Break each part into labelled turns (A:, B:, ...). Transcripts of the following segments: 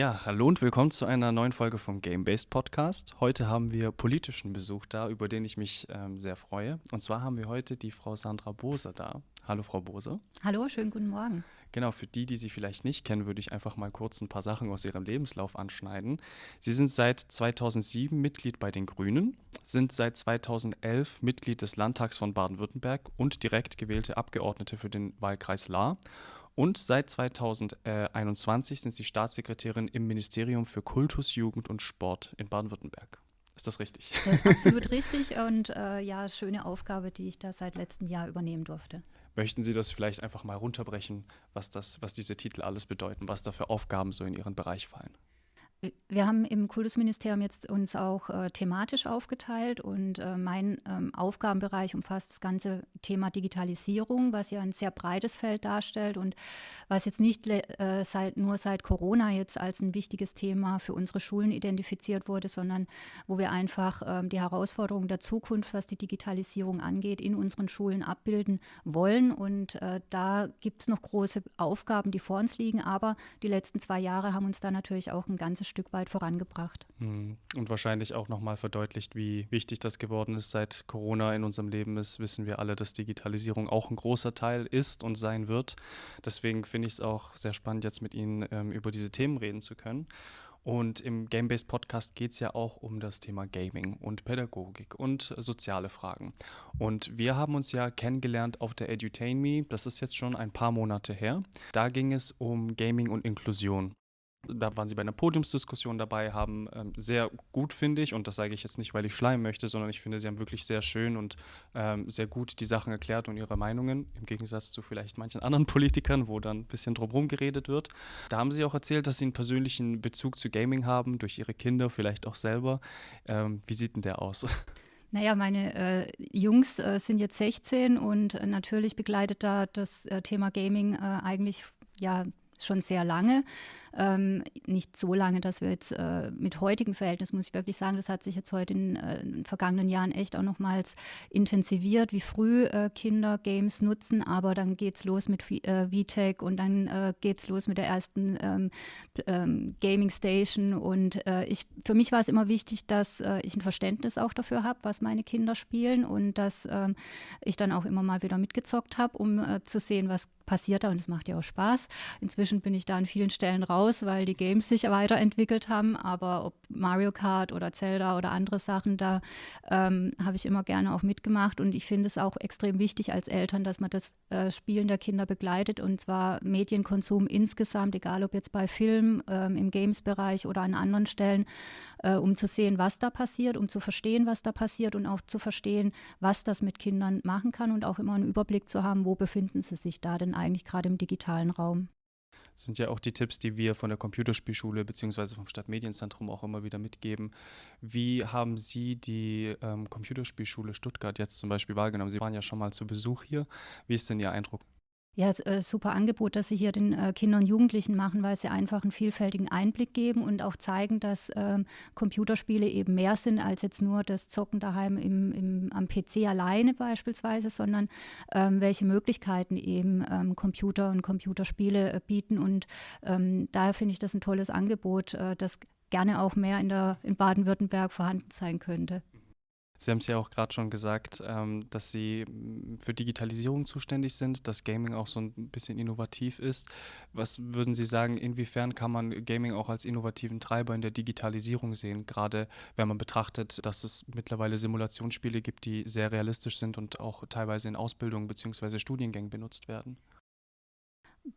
A: Ja, hallo und willkommen zu einer neuen Folge vom Game-Based Podcast. Heute haben wir politischen Besuch da, über den ich mich ähm, sehr freue. Und zwar haben wir heute die Frau Sandra Bose da. Hallo, Frau Bose.
B: Hallo, schönen guten Morgen.
A: Genau, für die, die Sie vielleicht nicht kennen, würde ich einfach mal kurz ein paar Sachen aus Ihrem Lebenslauf anschneiden. Sie sind seit 2007 Mitglied bei den Grünen, sind seit 2011 Mitglied des Landtags von Baden-Württemberg und direkt gewählte Abgeordnete für den Wahlkreis Lahr und seit 2021 sind Sie Staatssekretärin im Ministerium für Kultus, Jugend und Sport in Baden-Württemberg. Ist das richtig?
B: Ja, absolut richtig und äh, ja, schöne Aufgabe, die ich da seit letztem Jahr übernehmen durfte.
A: Möchten Sie das vielleicht einfach mal runterbrechen, was, das, was diese Titel alles bedeuten, was da für Aufgaben so in Ihren Bereich fallen?
B: Wir haben im Kultusministerium jetzt uns auch äh, thematisch aufgeteilt und äh, mein ähm, Aufgabenbereich umfasst das ganze Thema Digitalisierung, was ja ein sehr breites Feld darstellt und was jetzt nicht äh, seit, nur seit Corona jetzt als ein wichtiges Thema für unsere Schulen identifiziert wurde, sondern wo wir einfach ähm, die Herausforderungen der Zukunft, was die Digitalisierung angeht, in unseren Schulen abbilden wollen. Und äh, da gibt es noch große Aufgaben, die vor uns liegen, aber die letzten zwei Jahre haben uns da natürlich auch ein ganzes Stück weit vorangebracht.
A: Hm. Und wahrscheinlich auch nochmal verdeutlicht, wie wichtig das geworden ist, seit Corona in unserem Leben ist, wissen wir alle, dass Digitalisierung auch ein großer Teil ist und sein wird. Deswegen finde ich es auch sehr spannend, jetzt mit Ihnen ähm, über diese Themen reden zu können. Und im Game-Based Podcast geht es ja auch um das Thema Gaming und Pädagogik und soziale Fragen. Und wir haben uns ja kennengelernt auf der Edutain Me, das ist jetzt schon ein paar Monate her. Da ging es um Gaming und Inklusion da waren sie bei einer Podiumsdiskussion dabei, haben ähm, sehr gut, finde ich, und das sage ich jetzt nicht, weil ich schleimen möchte, sondern ich finde, sie haben wirklich sehr schön und ähm, sehr gut die Sachen erklärt und ihre Meinungen, im Gegensatz zu vielleicht manchen anderen Politikern, wo dann ein bisschen drumherum geredet wird. Da haben sie auch erzählt, dass sie einen persönlichen Bezug zu Gaming haben, durch ihre Kinder, vielleicht auch selber. Ähm, wie sieht denn der aus?
B: Naja, meine äh, Jungs äh, sind jetzt 16 und äh, natürlich begleitet da das äh, Thema Gaming äh, eigentlich ja schon sehr lange. Ähm, nicht so lange, dass wir jetzt äh, mit heutigen Verhältnissen, muss ich wirklich sagen, das hat sich jetzt heute in, äh, in den vergangenen Jahren echt auch nochmals intensiviert, wie früh äh, Kinder Games nutzen. Aber dann geht es los mit äh, VTech und dann äh, geht es los mit der ersten ähm, ähm, Gaming Station. Und äh, ich, für mich war es immer wichtig, dass äh, ich ein Verständnis auch dafür habe, was meine Kinder spielen und dass ähm, ich dann auch immer mal wieder mitgezockt habe, um zu sehen, was passiert da und es macht ja auch Spaß. Inzwischen bin ich da an vielen Stellen raus, weil die Games sich weiterentwickelt haben, aber ob Mario Kart oder Zelda oder andere Sachen, da ähm, habe ich immer gerne auch mitgemacht. Und ich finde es auch extrem wichtig als Eltern, dass man das äh, Spielen der Kinder begleitet. Und zwar Medienkonsum insgesamt, egal ob jetzt bei Film, ähm, im Games-Bereich oder an anderen Stellen, äh, um zu sehen, was da passiert, um zu verstehen, was da passiert und auch zu verstehen, was das mit Kindern machen kann und auch immer einen Überblick zu haben, wo befinden sie sich da denn eigentlich gerade im digitalen Raum.
A: Das sind ja auch die Tipps, die wir von der Computerspielschule bzw. vom Stadtmedienzentrum auch immer wieder mitgeben. Wie haben Sie die ähm, Computerspielschule Stuttgart jetzt zum Beispiel wahrgenommen? Sie waren ja schon mal zu Besuch hier. Wie ist denn Ihr Eindruck?
B: Ja, äh, super Angebot, das Sie hier den äh, Kindern und Jugendlichen machen, weil sie einfach einen vielfältigen Einblick geben und auch zeigen, dass ähm, Computerspiele eben mehr sind als jetzt nur das Zocken daheim im, im, am PC alleine beispielsweise, sondern ähm, welche Möglichkeiten eben ähm, Computer und Computerspiele äh, bieten. Und ähm, daher finde ich das ein tolles Angebot, äh, das gerne auch mehr in, in Baden-Württemberg vorhanden sein könnte.
A: Sie haben es ja auch gerade schon gesagt, ähm, dass Sie mm, für Digitalisierung zuständig sind, dass Gaming auch so ein bisschen innovativ ist. Was würden Sie sagen, inwiefern kann man Gaming auch als innovativen Treiber in der Digitalisierung sehen? Gerade wenn man betrachtet, dass es mittlerweile Simulationsspiele gibt, die sehr realistisch sind und auch teilweise in Ausbildungen bzw. Studiengängen benutzt werden.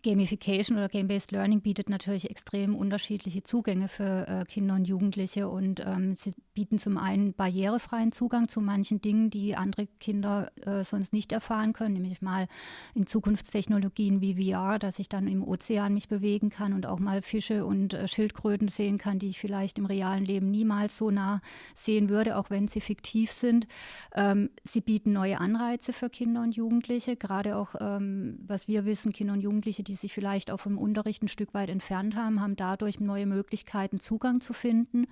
B: Gamification oder Game-Based Learning bietet natürlich extrem unterschiedliche Zugänge für äh, Kinder und Jugendliche und ähm, sie bieten zum einen barrierefreien Zugang zu manchen Dingen, die andere Kinder äh, sonst nicht erfahren können, nämlich mal in Zukunftstechnologien wie VR, dass ich dann im Ozean mich bewegen kann und auch mal Fische und äh, Schildkröten sehen kann, die ich vielleicht im realen Leben niemals so nah sehen würde, auch wenn sie fiktiv sind. Ähm, sie bieten neue Anreize für Kinder und Jugendliche, gerade auch, ähm, was wir wissen, Kinder und Jugendliche Die sich vielleicht auch vom Unterricht ein Stück weit entfernt haben, haben dadurch neue Möglichkeiten, Zugang zu finden.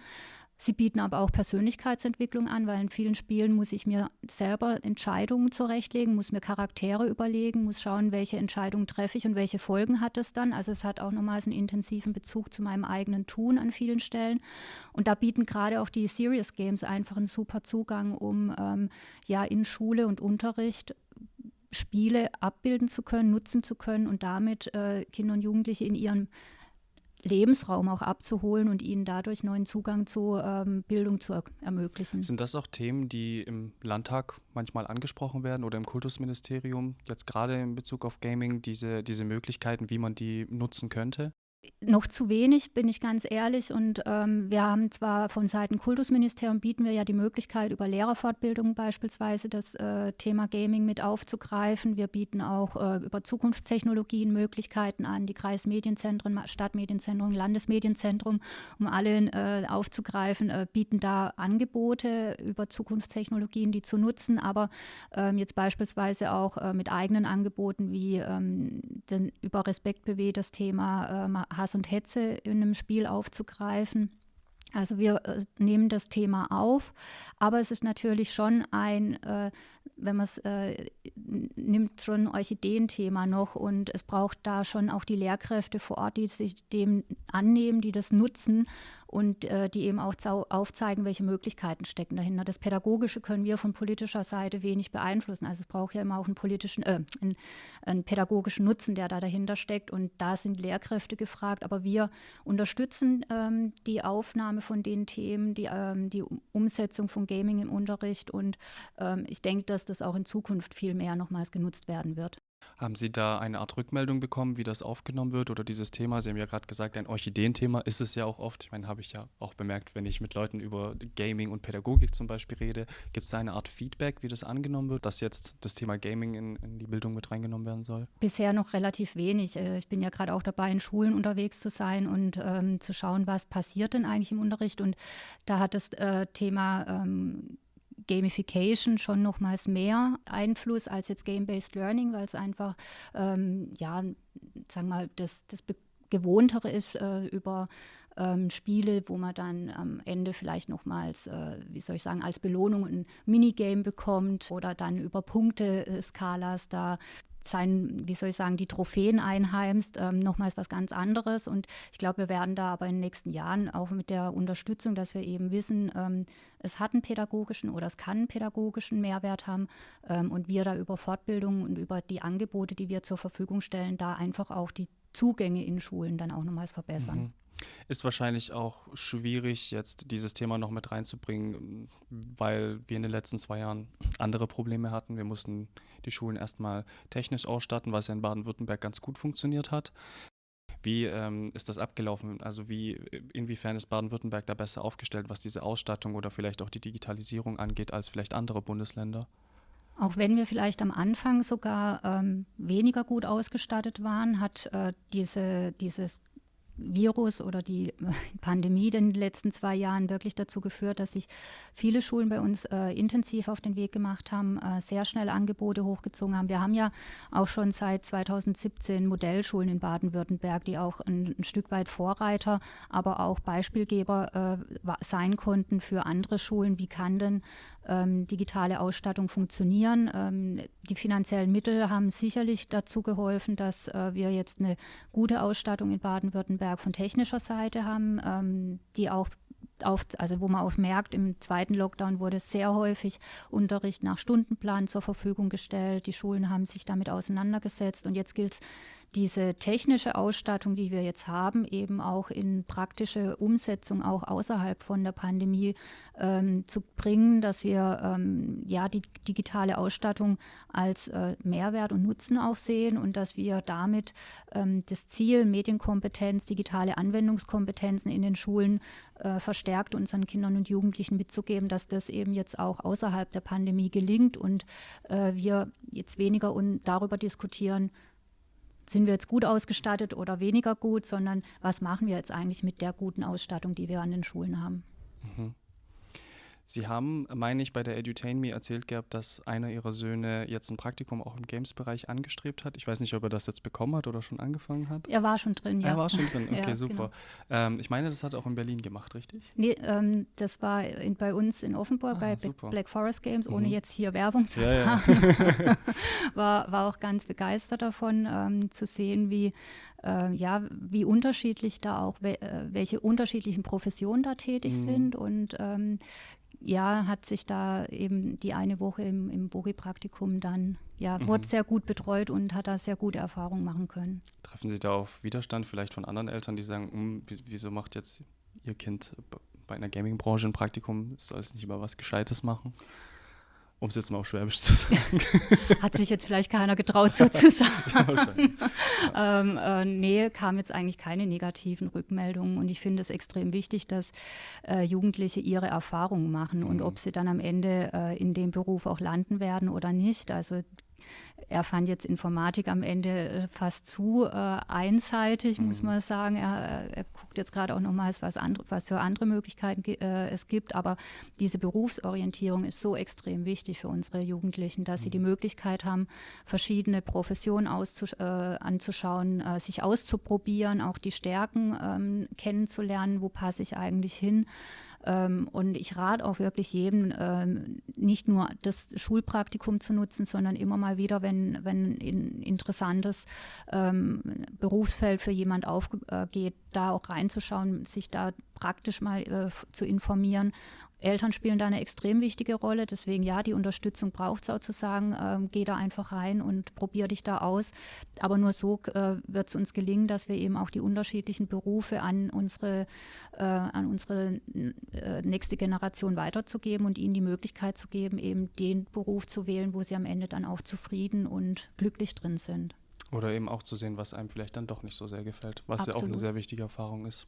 B: Sie bieten aber auch Persönlichkeitsentwicklung an, weil in vielen Spielen muss ich mir selber Entscheidungen zurechtlegen, muss mir Charaktere überlegen, muss schauen, welche Entscheidungen treffe ich und welche Folgen hat es dann. Also es hat auch nochmals einen intensiven Bezug zu meinem eigenen Tun an vielen Stellen. Und da bieten gerade auch die Serious Games einfach einen super Zugang, um ähm, ja in Schule und Unterricht Spiele abbilden zu können, nutzen zu können und damit äh, Kinder und Jugendliche in ihrem Lebensraum auch abzuholen und ihnen dadurch neuen Zugang zu ähm, Bildung zu er ermöglichen.
A: Sind das auch Themen, die im Landtag manchmal angesprochen werden oder im Kultusministerium, jetzt gerade in Bezug auf Gaming, diese, diese Möglichkeiten, wie man die nutzen könnte?
B: Noch zu wenig, bin ich ganz ehrlich. Und ähm, wir haben zwar von Seiten Kultusministerium bieten wir ja die Möglichkeit, über Lehrerfortbildung beispielsweise das äh, Thema Gaming mit aufzugreifen. Wir bieten auch äh, über Zukunftstechnologien Möglichkeiten an, die Kreismedienzentren, Stadtmedienzentrum, Landesmedienzentrum, um alle äh, aufzugreifen, äh, bieten da Angebote über Zukunftstechnologien, die zu nutzen, aber ähm, jetzt beispielsweise auch äh, mit eigenen Angeboten wie ähm, den, über Respekt BW das Thema ähm, Hass und Hetze in einem Spiel aufzugreifen. Also wir äh, nehmen das Thema auf, aber es ist natürlich schon ein, äh, wenn man es äh, nimmt, schon ein Orchideenthema noch und es braucht da schon auch die Lehrkräfte vor Ort, die sich dem annehmen, die das nutzen und äh, die eben auch aufzeigen, welche Möglichkeiten stecken dahinter. Das Pädagogische können wir von politischer Seite wenig beeinflussen. Also es braucht ja immer auch einen politischen, äh, einen, einen pädagogischen Nutzen, der da dahinter steckt. Und da sind Lehrkräfte gefragt. Aber wir unterstützen ähm, die Aufnahme von den Themen, die, ähm, die Umsetzung von Gaming im Unterricht. Und ähm, ich denke, dass das auch in Zukunft viel mehr nochmals genutzt werden wird.
A: Haben Sie da eine Art Rückmeldung bekommen, wie das aufgenommen wird oder dieses Thema? Sie haben ja gerade gesagt, ein Orchideenthema ist es ja auch oft. Ich meine, habe ich ja auch bemerkt, wenn ich mit Leuten über Gaming und Pädagogik zum Beispiel rede, gibt es da eine Art Feedback, wie das angenommen wird, dass jetzt das Thema Gaming in, in die Bildung mit reingenommen werden soll?
B: Bisher noch relativ wenig. Äh, ich bin ja gerade auch dabei, in Schulen unterwegs zu sein und ähm, zu schauen, was passiert denn eigentlich im Unterricht. Und da hat das äh, Thema ähm, Gamification schon nochmals mehr Einfluss als jetzt Game-Based Learning, weil es einfach, ähm, ja, sagen wir mal, das, das Gewohntere ist äh, über ähm, Spiele, wo man dann am Ende vielleicht nochmals, äh, wie soll ich sagen, als Belohnung ein Minigame bekommt oder dann über Punkteskalas da sein, wie soll ich sagen, die Trophäen einheimst, ähm, nochmals was ganz anderes. Und ich glaube, wir werden da aber in den nächsten Jahren auch mit der Unterstützung, dass wir eben wissen, ähm, es hat einen pädagogischen oder es kann einen pädagogischen Mehrwert haben ähm, und wir da über Fortbildung und über die Angebote, die wir zur Verfügung stellen, da einfach auch die Zugänge in Schulen dann auch nochmals verbessern. Mhm.
A: Ist wahrscheinlich auch schwierig, jetzt dieses Thema noch mit reinzubringen, weil wir in den letzten zwei Jahren andere Probleme hatten. Wir mussten die Schulen erstmal technisch ausstatten, was ja in Baden-Württemberg ganz gut funktioniert hat. Wie ähm, ist das abgelaufen? Also wie, inwiefern ist Baden-Württemberg da besser aufgestellt, was diese Ausstattung oder vielleicht auch die Digitalisierung angeht, als vielleicht andere Bundesländer?
B: Auch wenn wir vielleicht am Anfang sogar ähm, weniger gut ausgestattet waren, hat äh, diese, dieses Virus oder die Pandemie in den letzten zwei Jahren wirklich dazu geführt, dass sich viele Schulen bei uns äh, intensiv auf den Weg gemacht haben, äh, sehr schnell Angebote hochgezogen haben. Wir haben ja auch schon seit 2017 Modellschulen in Baden-Württemberg, die auch ein, ein, Stück weit Vorreiter, aber auch Beispielgeber äh, sein konnten für andere Schulen. Wie kann denn ähm, digitale Ausstattung funktionieren. Ähm, die finanziellen Mittel haben sicherlich dazu geholfen, dass äh, wir jetzt eine gute Ausstattung in Baden-Württemberg von technischer Seite haben, ähm, die auch auf, also wo man auch merkt, im zweiten Lockdown wurde sehr häufig Unterricht nach Stundenplan zur Verfügung gestellt. Die Schulen haben sich damit auseinandergesetzt und jetzt gilt es diese technische Ausstattung, die wir jetzt haben, eben auch in praktische Umsetzung auch außerhalb von der Pandemie ähm, zu bringen, dass wir ähm, ja die digitale Ausstattung als äh, Mehrwert und Nutzen auch sehen und dass wir damit ähm, das Ziel Medienkompetenz, digitale Anwendungskompetenzen in den Schulen äh, verstärkt unseren Kindern und Jugendlichen mitzugeben, dass das eben jetzt auch außerhalb der Pandemie gelingt und äh, wir jetzt weniger darüber diskutieren, sind wir jetzt gut ausgestattet oder weniger gut, sondern was machen wir jetzt eigentlich mit der guten Ausstattung, die wir an den Schulen haben. Mhm.
A: Sie haben, meine ich, bei der Edutain Me erzählt gehabt, dass einer Ihrer Söhne jetzt ein Praktikum auch im Games-Bereich angestrebt hat. Ich weiß nicht, ob er das jetzt bekommen hat oder schon angefangen hat.
B: Er war schon drin, ja.
A: Er war schon drin, okay,
B: Ja,
A: super.
B: genau.
A: Ähm, ich meine, das hat er auch in Berlin gemacht, richtig?
B: Nee, ähm, das war in, bei uns in Offenburg
A: Ah,
B: bei
A: super.
B: Black Forest Games, ohne
A: Mhm.
B: jetzt hier Werbung zu
A: Ja,
B: machen. war, war auch ganz begeistert davon, ähm, zu sehen, wie, äh, ja, wie unterschiedlich da auch, äh, welche unterschiedlichen Professionen da tätig
A: Mhm.
B: sind. Und ähm, ja, hat sich da eben die eine Woche im, im Bogi-Praktikum dann, ja,
A: Mhm.
B: wurde sehr gut betreut und hat da sehr gute Erfahrungen machen können.
A: Treffen Sie da auf Widerstand vielleicht von anderen Eltern, die sagen, "Hm, wie- wieso macht jetzt Ihr Kind bei einer Gaming-Branche ein Praktikum, soll es nicht über was Gescheites machen? Um es jetzt mal auf Schwäbisch zu sagen.
B: Hat sich jetzt vielleicht keiner getraut, so zu sagen.
A: Wahrscheinlich.
B: ähm, äh, nee, kam jetzt eigentlich keine negativen Rückmeldungen. Und ich finde es extrem wichtig, dass äh, Jugendliche ihre Erfahrungen machen und
A: Mhm.
B: ob sie dann am Ende äh, in dem Beruf auch landen werden oder nicht. Also er fand jetzt Informatik am Ende äh, fast zu äh, einseitig, muss
A: Mhm.
B: man sagen. Er, er guckt jetzt gerade auch nochmals, was, andre, was für andere Möglichkeiten äh, es gibt. Aber diese Berufsorientierung ist so extrem wichtig für unsere Jugendlichen, dass sie die Möglichkeit haben, verschiedene Professionen äh, anzuschauen, äh, sich auszuprobieren, auch die Stärken ähm, kennenzulernen, wo passe ich eigentlich hin. Ähm, und ich rate auch wirklich jedem, ähm, nicht nur das Schulpraktikum zu nutzen, sondern immer mal wieder, wenn, wenn ein interessantes ähm, Berufsfeld für jemand aufgeht, da auch reinzuschauen, sich da praktisch mal äh, zu informieren. Eltern spielen da eine extrem wichtige Rolle, deswegen ja, die Unterstützung braucht es auch zu sagen, ähm, geh da einfach rein und probier dich da aus. Aber nur so äh, wird es uns gelingen, dass wir eben auch die unterschiedlichen Berufe an unsere, äh, an unsere äh, nächste Generation weiterzugeben und ihnen die Möglichkeit zu geben, eben den Beruf zu wählen, wo sie am Ende dann auch zufrieden und glücklich drin sind.
A: Oder eben auch zu sehen, was einem vielleicht dann doch nicht so sehr gefällt, was ja auch eine
B: Absolut.
A: sehr wichtige Erfahrung ist.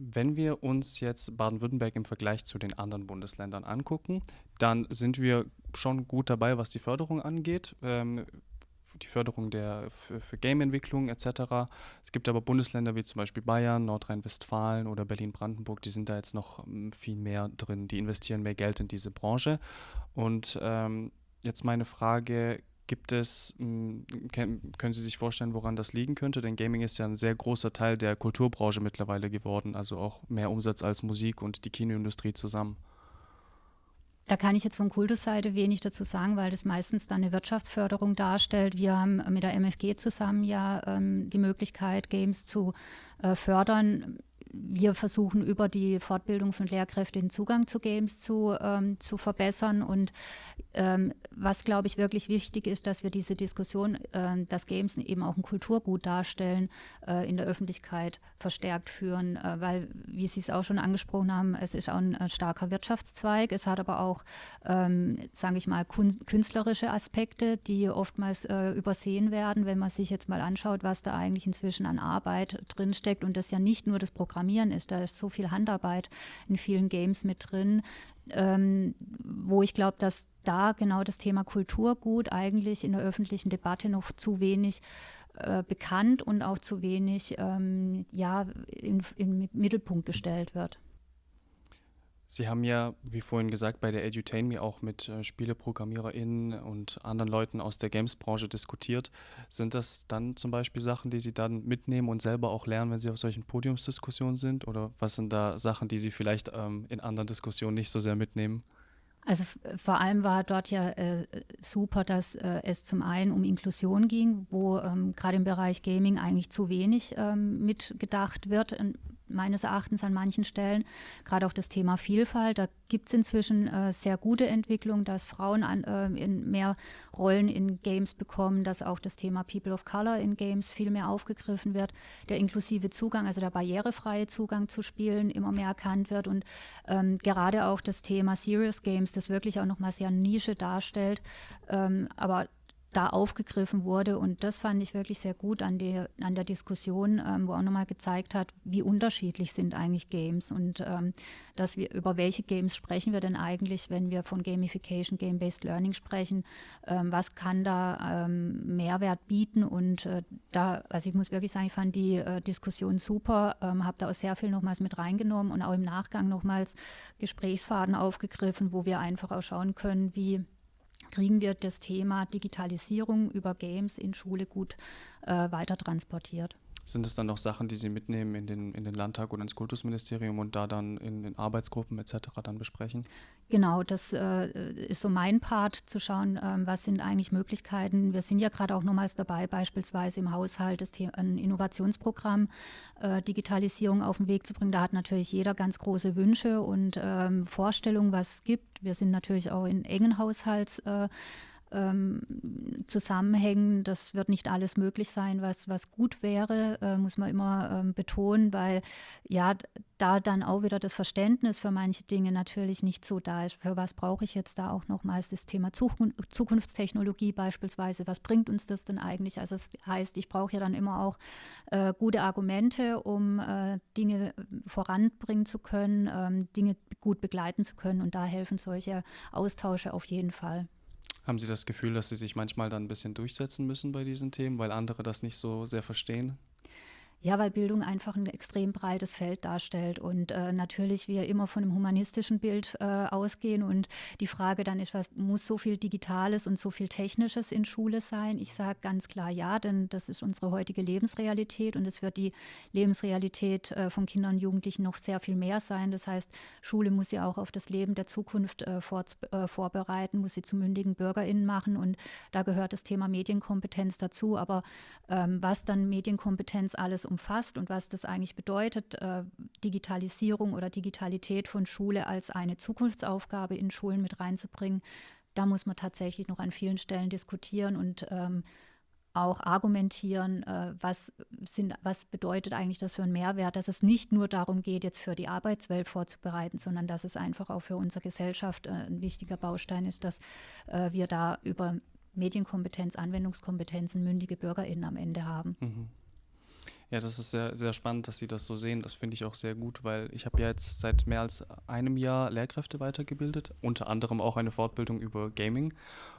A: Wenn wir uns jetzt Baden-Württemberg im Vergleich zu den anderen Bundesländern angucken, dann sind wir schon gut dabei, was die Förderung angeht. Ähm, die Förderung der, für, für Game-Entwicklung etc. Es gibt aber Bundesländer wie zum Beispiel Bayern, Nordrhein-Westfalen oder Berlin-Brandenburg, die sind da jetzt noch ähm, viel mehr drin. Die investieren mehr Geld in diese Branche. Und ähm, jetzt meine Frage, Gibt es, ken- können Sie sich vorstellen, woran das liegen könnte? Denn Gaming ist ja ein sehr großer Teil der Kulturbranche mittlerweile geworden, also auch mehr Umsatz als Musik und die Kinoindustrie zusammen.
B: Da kann ich jetzt von Kultusseite wenig dazu sagen, weil das meistens dann eine Wirtschaftsförderung darstellt. Wir haben mit der MFG zusammen ja ähm, die Möglichkeit, Games zu äh, fördern. Wir versuchen über die Fortbildung von Lehrkräften den Zugang zu Games zu, ähm, zu verbessern. Und ähm, was, glaube ich, wirklich wichtig ist, dass wir diese Diskussion, äh, dass Games eben auch ein Kulturgut darstellen, äh, in der Öffentlichkeit verstärkt führen. Äh, weil, wie Sie es auch schon angesprochen haben, es ist auch ein starker Wirtschaftszweig. Es hat aber auch, ähm, sage ich mal, künstlerische Aspekte, die oftmals äh, übersehen werden, wenn man sich jetzt mal anschaut, was da eigentlich inzwischen an Arbeit drinsteckt. Und das ja nicht nur das Programmieren ist, da ist so viel Handarbeit in vielen Games mit drin, ähm, wo ich glaube, dass da genau das Thema Kulturgut eigentlich in der öffentlichen Debatte noch zu wenig äh, bekannt und auch zu wenig ähm, ja, in, in Mittelpunkt gestellt wird.
A: Sie haben ja, wie vorhin gesagt, bei der Edutain Me auch mit äh, SpieleprogrammiererInnen und anderen Leuten aus der Games-Branche diskutiert. Sind das dann zum Beispiel Sachen, die Sie dann mitnehmen und selber auch lernen, wenn Sie auf solchen Podiumsdiskussionen sind? Oder was sind da Sachen, die Sie vielleicht ähm, in anderen Diskussionen nicht so sehr mitnehmen?
B: Also f- vor allem war dort ja äh, super, dass äh, es zum einen um Inklusion ging, wo ähm, gerade im Bereich Gaming eigentlich zu wenig ähm, mitgedacht wird, meines Erachtens an manchen Stellen. Gerade auch das Thema Vielfalt, da gibt es inzwischen äh, sehr gute Entwicklungen, dass Frauen an, äh, in mehr Rollen in Games bekommen, dass auch das Thema People of Color in Games viel mehr aufgegriffen wird, der inklusive Zugang, also der barrierefreie Zugang zu Spielen immer mehr erkannt wird und ähm, gerade auch das Thema Serious Games, das wirklich auch nochmal sehr Nische darstellt, ähm, aber da aufgegriffen wurde. Und das fand ich wirklich sehr gut an der, an der Diskussion, ähm, wo auch nochmal gezeigt hat, wie unterschiedlich sind eigentlich Games und ähm, dass wir über welche Games sprechen wir denn eigentlich, wenn wir von Gamification, Game-Based Learning sprechen, ähm, was kann da ähm, Mehrwert bieten und äh, da, also ich muss wirklich sagen, ich fand die äh, Diskussion super, ähm, habe da auch sehr viel nochmals mit reingenommen und auch im Nachgang nochmals Gesprächsfaden aufgegriffen, wo wir einfach auch schauen können, wie kriegen wir das Thema Digitalisierung über Games in Schule gut äh, weiter transportiert.
A: Sind es dann noch Sachen, die Sie mitnehmen in den, in den Landtag oder ins Kultusministerium und da dann in den Arbeitsgruppen etc. dann besprechen?
B: Genau, das äh, ist so mein Part, zu schauen, ähm, was sind eigentlich Möglichkeiten. Wir sind ja gerade auch nochmals dabei, beispielsweise im Haushalt das ein Innovationsprogramm äh, Digitalisierung auf den Weg zu bringen. Da hat natürlich jeder ganz große Wünsche und ähm, Vorstellungen, was es gibt. Wir sind natürlich auch in engen Haushalts. Äh, ähm, zusammenhängen. Das wird nicht alles möglich sein, was, was gut wäre, äh, muss man immer ähm, betonen, weil ja, da dann auch wieder das Verständnis für manche Dinge natürlich nicht so da ist. Für was brauche ich jetzt da auch nochmals das Thema Zukunftstechnologie beispielsweise? Was bringt uns das denn eigentlich? Also das heißt, ich brauche ja dann immer auch äh, gute Argumente, um äh, Dinge voranbringen zu können, ähm, Dinge gut begleiten zu können und da helfen solche Austausche auf jeden Fall.
A: Haben Sie das Gefühl, dass Sie sich manchmal dann ein bisschen durchsetzen müssen bei diesen Themen, weil andere das nicht so sehr verstehen?
B: Ja, weil Bildung einfach ein extrem breites Feld darstellt und äh, natürlich wir immer von einem humanistischen Bild äh, ausgehen und die Frage dann ist, was muss so viel Digitales und so viel Technisches in Schule sein? Ich sage ganz klar ja, denn das ist unsere heutige Lebensrealität und es wird die Lebensrealität äh, von Kindern und Jugendlichen noch sehr viel mehr sein. Das heißt, Schule muss ja auch auf das Leben der Zukunft äh, vor, äh, vorbereiten, muss sie zu mündigen BürgerInnen machen und da gehört das Thema Medienkompetenz dazu. Aber ähm, was dann Medienkompetenz alles umfasst und was das eigentlich bedeutet, äh, Digitalisierung oder Digitalität von Schule als eine Zukunftsaufgabe in Schulen mit reinzubringen, da muss man tatsächlich noch an vielen Stellen diskutieren und ähm, auch argumentieren, äh, was, sind, was bedeutet eigentlich das für einen Mehrwert, dass es nicht nur darum geht, jetzt für die Arbeitswelt vorzubereiten, sondern dass es einfach auch für unsere Gesellschaft äh, ein wichtiger Baustein ist, dass äh, wir da über Medienkompetenz, Anwendungskompetenzen mündige BürgerInnen am Ende haben. Mhm.
A: Ja, das ist sehr, sehr spannend, dass Sie das so sehen. Das finde ich auch sehr gut, weil ich habe ja jetzt seit mehr als einem Jahr Lehrkräfte weitergebildet, unter anderem auch eine Fortbildung über Gaming.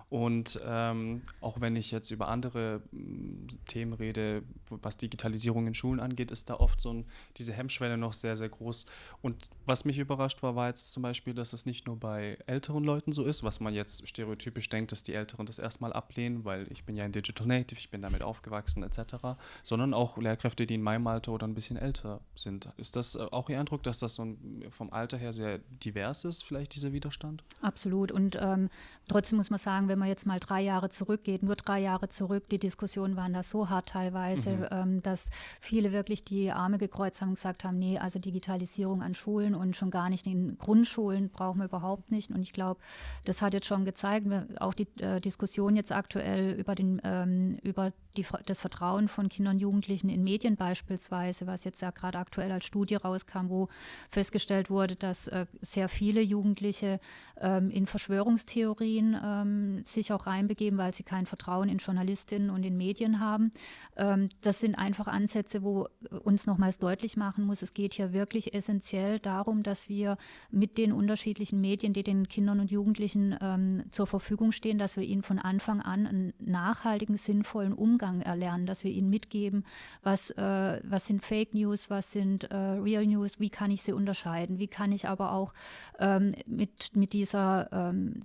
A: Und ähm, auch wenn ich jetzt über andere mm, Themen rede, was Digitalisierung in Schulen angeht, ist da oft so ein, diese Hemmschwelle noch sehr, sehr groß. Und was mich überrascht war, war jetzt zum Beispiel, dass es nicht nur bei älteren Leuten so ist, was man jetzt stereotypisch denkt, dass die Älteren das erstmal ablehnen, weil ich bin ja ein Digital Native, ich bin damit aufgewachsen etc., sondern auch Lehrkräfte, die in meinem Alter oder ein bisschen älter sind. Ist das äh, auch Ihr Eindruck, dass das so ein, vom Alter her sehr divers ist, vielleicht dieser Widerstand?
B: Absolut. Und ähm, trotzdem muss man sagen, wenn wenn man jetzt mal drei Jahre zurückgeht, nur drei Jahre zurück, die Diskussionen waren da so hart teilweise, mhm. ähm, dass viele wirklich die Arme gekreuzt haben und gesagt haben, nee, also Digitalisierung an Schulen und schon gar nicht in Grundschulen brauchen wir überhaupt nicht. Und ich glaube, das hat jetzt schon gezeigt, auch die äh, Diskussion jetzt aktuell über den ähm, über die, das Vertrauen von Kindern und Jugendlichen in Medien beispielsweise, was jetzt ja gerade aktuell als Studie rauskam, wo festgestellt wurde, dass äh, sehr viele Jugendliche ähm, in Verschwörungstheorien ähm, sich auch reinbegeben, weil sie kein Vertrauen in Journalistinnen und in Medien haben. Ähm, das sind einfach Ansätze, wo uns nochmals deutlich machen muss, es geht hier wirklich essentiell darum, dass wir mit den unterschiedlichen Medien, die den Kindern und Jugendlichen ähm, zur Verfügung stehen, dass wir ihnen von Anfang an einen nachhaltigen, sinnvollen Umgang Umgang erlernen, dass wir ihnen mitgeben, was, äh, was sind Fake News, was sind äh, Real News, wie kann ich sie unterscheiden, wie kann ich aber auch ähm, mit, mit dieser ähm,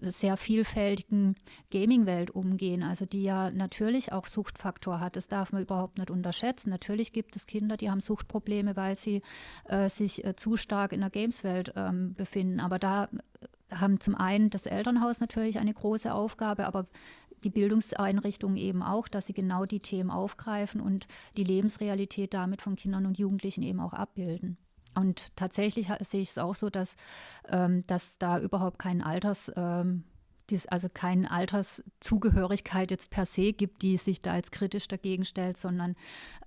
B: sehr vielfältigen Gaming-Welt umgehen, also die ja natürlich auch Suchtfaktor hat. Das darf man überhaupt nicht unterschätzen. Natürlich gibt es Kinder, die haben Suchtprobleme, weil sie äh, sich äh, zu stark in der Games-Welt ähm, befinden. Aber da haben zum einen das Elternhaus natürlich eine große Aufgabe, aber die Bildungseinrichtungen eben auch, dass sie genau die Themen aufgreifen und die Lebensrealität damit von Kindern und Jugendlichen eben auch abbilden. Und tatsächlich sehe ich es auch so, dass, ähm, dass da überhaupt kein Alters, ähm, dies, also keine Alterszugehörigkeit jetzt per se gibt, die sich da jetzt kritisch dagegen stellt, sondern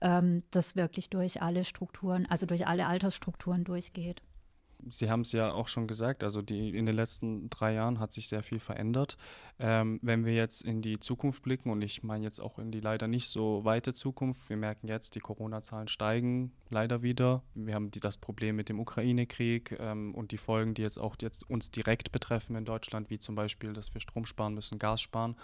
B: ähm, das wirklich durch alle Strukturen, also durch alle Altersstrukturen durchgeht.
A: Sie haben es ja auch schon gesagt, also die, in den letzten drei Jahren hat sich sehr viel verändert. Ähm, wenn wir jetzt in die Zukunft blicken, und ich meine jetzt auch in die leider nicht so weite Zukunft, wir merken jetzt, die Corona-Zahlen steigen leider wieder. Wir haben die, das Problem mit dem Ukraine-Krieg ähm, und die Folgen, die jetzt auch jetzt uns direkt betreffen in Deutschland, wie zum Beispiel, dass wir Strom sparen müssen, Gas sparen.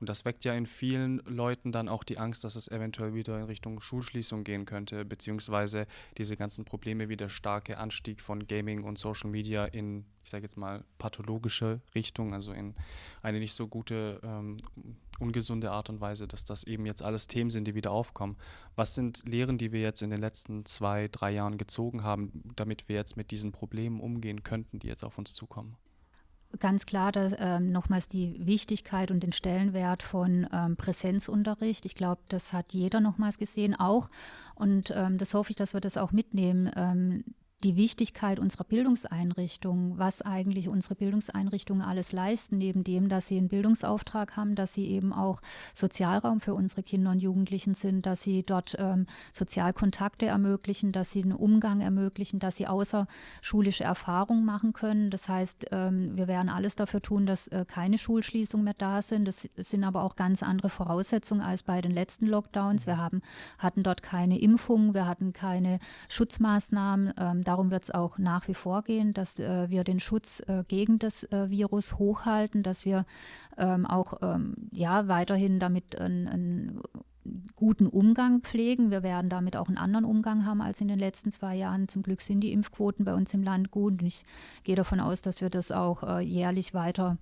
A: Und das weckt ja in vielen Leuten dann auch die Angst, dass es eventuell wieder in Richtung Schulschließung gehen könnte, beziehungsweise diese ganzen Probleme wie der starke Anstieg von Gaming und Social Media in, ich sage jetzt mal, pathologische Richtung, also in eine nicht so gute, ähm, ungesunde Art und Weise, dass das eben jetzt alles Themen sind, die wieder aufkommen. Was sind Lehren, die wir jetzt in den letzten zwei, drei Jahren gezogen haben, damit wir jetzt mit diesen Problemen umgehen könnten, die jetzt auf uns zukommen?
B: ganz klar dass, ähm, nochmals die Wichtigkeit und den Stellenwert von ähm, Präsenzunterricht. Ich glaube, das hat jeder nochmals gesehen auch. Und ähm, das hoffe ich, dass wir das auch mitnehmen. Die Wichtigkeit unserer Bildungseinrichtungen, was eigentlich unsere Bildungseinrichtungen alles leisten, neben dem, dass sie einen Bildungsauftrag haben, dass sie eben auch Sozialraum für unsere Kinder und Jugendlichen sind, dass sie dort ähm, Sozialkontakte ermöglichen, dass sie einen Umgang ermöglichen, dass sie außerschulische Erfahrungen machen können. Das heißt, ähm, wir werden alles dafür tun, dass äh, keine Schulschließungen mehr da sind. Das sind aber auch ganz andere Voraussetzungen als bei den letzten Lockdowns. Wir haben, hatten dort keine Impfungen, wir hatten keine Schutzmaßnahmen. Ähm, darum wird es auch nach wie vor gehen, dass äh, wir den Schutz äh, gegen das äh, Virus hochhalten, dass wir ähm, auch ähm, ja, weiterhin damit einen guten Umgang pflegen. Wir werden damit auch einen anderen Umgang haben als in den letzten zwei Jahren. Zum Glück sind die Impfquoten bei uns im Land gut und ich gehe davon aus, dass wir das auch äh, jährlich weiter